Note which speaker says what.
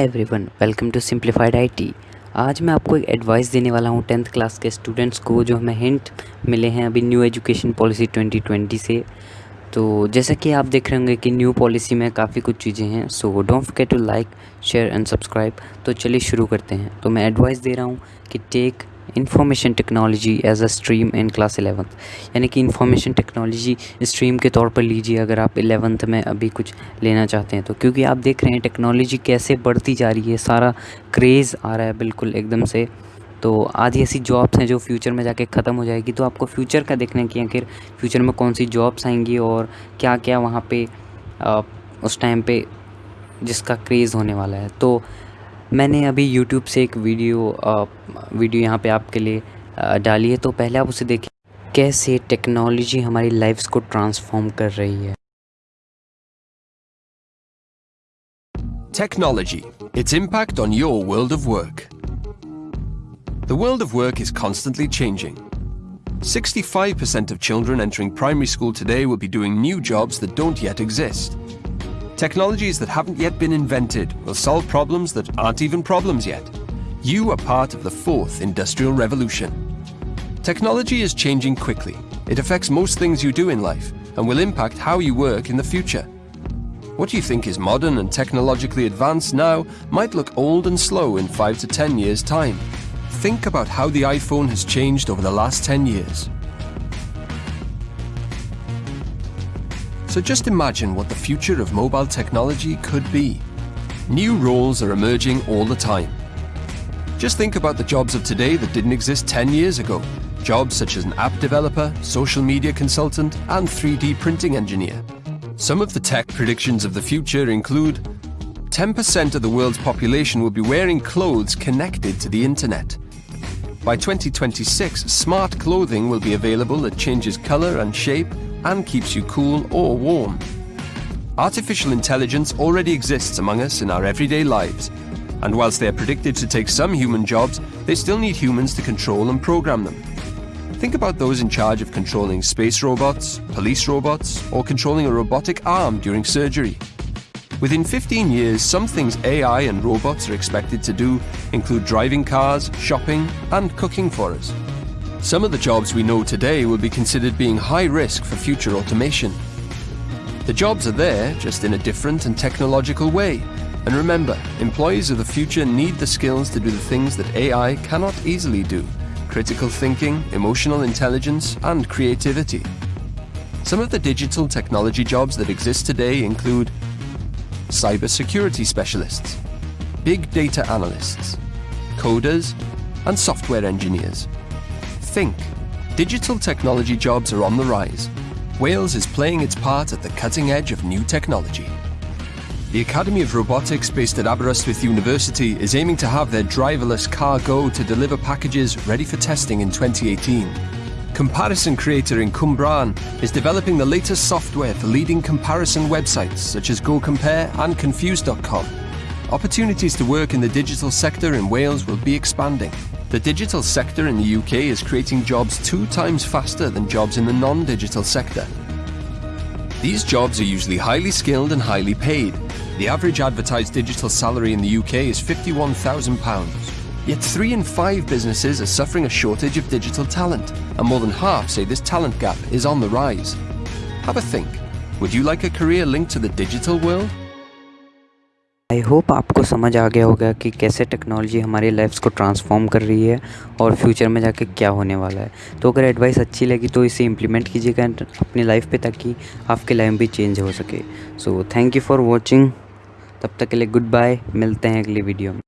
Speaker 1: Hi everyone welcome to simplified IT आज मैं आपको एक एडवाइस देने वाला हूँ टेंथ क्लास के स्टूडेंट्स को, जो हमें हिंट मिले हैं अभी न्यू एजुकेशन पॉलिसी 2020 से। तो जैसा कि आप देख रहे होंगे कि न्यू पॉलिसी में काफ़ी कुछ चीज़ें हैं so don't forget to like share and subscribe तो चलिए शुरू करते हैं। तो मैं एडवाइस दे रहा हूँ कि take information technology as a stream in class eleventh यानी कि इंफॉर्मेशन टेक्नोलॉजी स्ट्रीम के तौर पर लीजिए अगर आप एलेवंथ में अभी कुछ लेना चाहते हैं तो क्योंकि आप देख रहे हैं टेक्नोलॉजी कैसे बढ़ती जा रही है सारा क्रेज़ आ रहा है बिल्कुल एकदम से। तो आधी ऐसी जॉब्स हैं जो फ्यूचर में जाके ख़त्म हो जाएगी तो आपको फ्यूचर का देखना कि आखिर फ्यूचर में कौन सी जॉब्स आएँगी और क्या क्या वहाँ पे आ, उस टाइम पे जिसका क्रेज़ होने वाला है। तो मैंने अभी यूट्यूब से एक वीडियो वीडियो यहाँ पे आपके लिए डाली है तो पहले आप उसे देखें कैसे टेक्नोलॉजी हमारी लाइफ्स को ट्रांसफॉर्म कर रही है
Speaker 2: Technology, its impact on your world of work. The world of work is constantly changing. 65% of children entering primary school today will be doing new jobs that don't yet exist. Technologies that haven't yet been invented will solve problems that aren't even problems yet. You are part of the fourth industrial revolution. Technology is changing quickly. It affects most things you do in life and will impact how you work in the future. What you think is modern and technologically advanced now might look old and slow in 5 to 10 years' time. Think about how the iPhone has changed over the last 10 years. So just imagine what the future of mobile technology could be. New roles are emerging all the time. Just think about the jobs of today that didn't exist 10 years ago. Jobs such as an app developer, social media consultant, and 3D printing engineer. Some of the tech predictions of the future include 10% of the world's population will be wearing clothes connected to the internet. By 2026, smart clothing will be available that changes color and shape and keeps you cool or warm. Artificial intelligence already exists among us in our everyday lives, and whilst they are predicted to take some human jobs, they still need humans to control and program them. Think about those in charge of controlling space robots, police robots, or controlling a robotic arm during surgery. Within 15 years, some things AI and robots are expected to do include driving cars, shopping, and cooking for us. Some of the jobs we know today will be considered being high risk for future automation. The jobs are there, just in a different and technological way. And remember, employees of the future need the skills to do the things that AI cannot easily do. Critical thinking, emotional intelligence, and creativity. Some of the digital technology jobs that exist today include cybersecurity specialists, big data analysts, coders, and software engineers. Think. Digital technology jobs are on the rise. Wales is playing its part at the cutting edge of new technology. The Academy of Robotics based at Aberystwyth University is aiming to have their driverless Kar-go to deliver packages ready for testing in 2018. Comparison Creator in Cwmbran is developing the latest software for leading comparison websites such as GoCompare and Confused.com. Opportunities to work in the digital sector in Wales will be expanding. The digital sector in the UK is creating jobs two times faster than jobs in the non-digital sector. These jobs are usually highly skilled and highly paid. The average advertised digital salary in the UK is £51,000. Yet three in five businesses are suffering a shortage of digital talent, and more than half say this talent gap is on the rise. Have a think. Would you like a career linked to the digital world?
Speaker 1: I hope आपको समझ आ गया होगा कि कैसे technology हमारी lives को transform कर रही है और फ्यूचर में जाके क्या होने वाला है। तो अगर एडवाइस अच्छी लगी तो इसे इम्प्लीमेंट कीजिएगा अपनी लाइफ पे ताकि आपकी लाइफ भी चेंज हो सके। So thank you for watching तब तक के लिए गुड बाय मिलते हैं अगली वीडियो में।